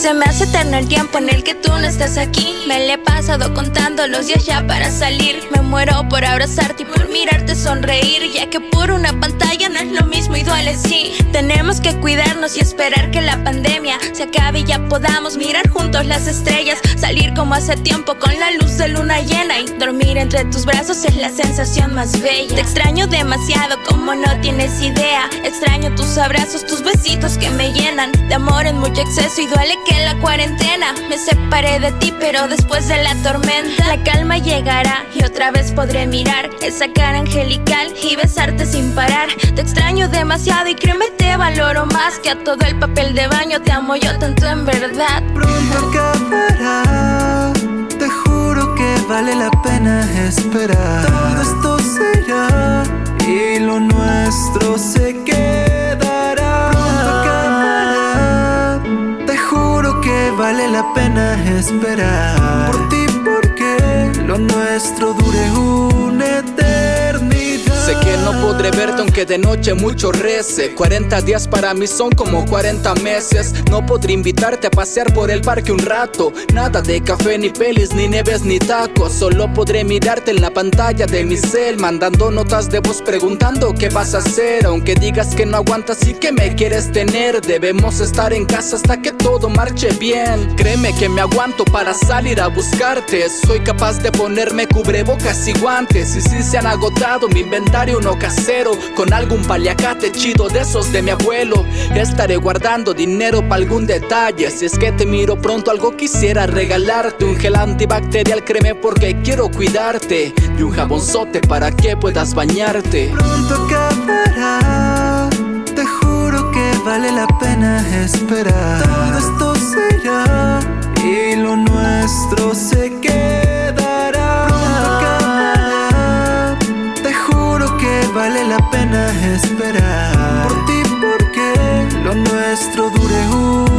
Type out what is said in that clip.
Se me hace eterno el tiempo en el que tú no estás aquí. Me le he pasado contando los días ya para salir. Me muero por abrazarte y por mirarte sonreír. Ya que por una pantalla duele, sí. Tenemos que cuidarnos y esperar que la pandemia se acabe y ya podamos mirar juntos las estrellas. Salir como hace tiempo con la luz de luna llena. Y dormir entre tus brazos es la sensación más bella. Te extraño demasiado como no tienes idea. Extraño tus abrazos, tus besitos que me llenan de amor en mucho exceso y duele que la cuarentena me separé de ti, pero después de la tormenta la calma llegará y otra vez podré mirar esa cara angelical y besarte sin parar. Demasiado y créeme te valoro más que a todo el papel de baño. Te amo yo tanto en verdad. Pronto acabará, te juro que vale la pena esperar. Todo esto será y lo nuestro se quedará. Acabará, te juro que vale la pena esperar. Por ti, porque lo nuestro dure no podré verte aunque de noche mucho rece. 40 días para mí son como 40 meses. No podré invitarte a pasear por el parque un rato. Nada de café ni pelis ni neves ni tacos. Solo podré mirarte en la pantalla de mi cel Mandando notas de voz preguntando qué vas a hacer. Aunque digas que no aguantas y que me quieres tener Debemos estar en casa hasta que todo marche bien. Créeme que me aguanto para salir a buscarte. Soy capaz de ponerme cubrebocas y guantes. Y si se han agotado mi inventario casero Con algún paliacate chido de esos de mi abuelo. Estaré guardando dinero para algún detalle Si es que te miro pronto algo quisiera regalarte. Un gel antibacterial créeme porque quiero cuidarte. Y un jabonzote para que puedas bañarte. Pronto acabará Te juro que vale la pena esperar. Todo esto será Y lo nuestro se vale la pena esperar. Por ti porque lo nuestro dure eternidad